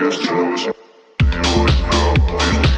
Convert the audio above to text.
Yes, I was. Do you know.